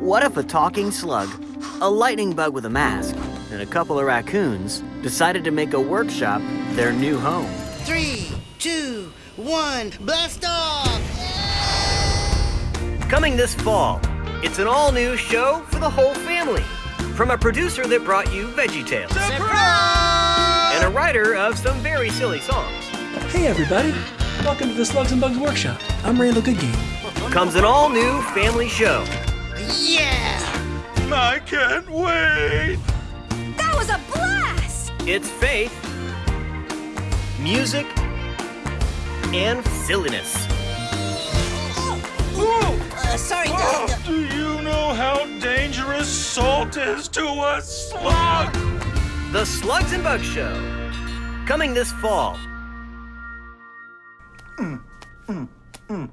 What if a talking slug, a lightning bug with a mask, and a couple of raccoons decided to make a workshop their new home? Three, two, one, blast off! Coming this fall, it's an all new show for the whole family. From a producer that brought you Veggie Tales and a writer of some very silly songs, Hey everybody, welcome to the Slugs and Bugs Workshop. I'm Randall Goodgame. comes an all new family show. Yeah! I can't wait! That was a blast! It's faith, music, and silliness. Oh. Uh, sorry, Oh, Dad. do you know how dangerous salt is to a slug? The Slugs and Bugs Show. Coming this fall. Mm, mm, mm,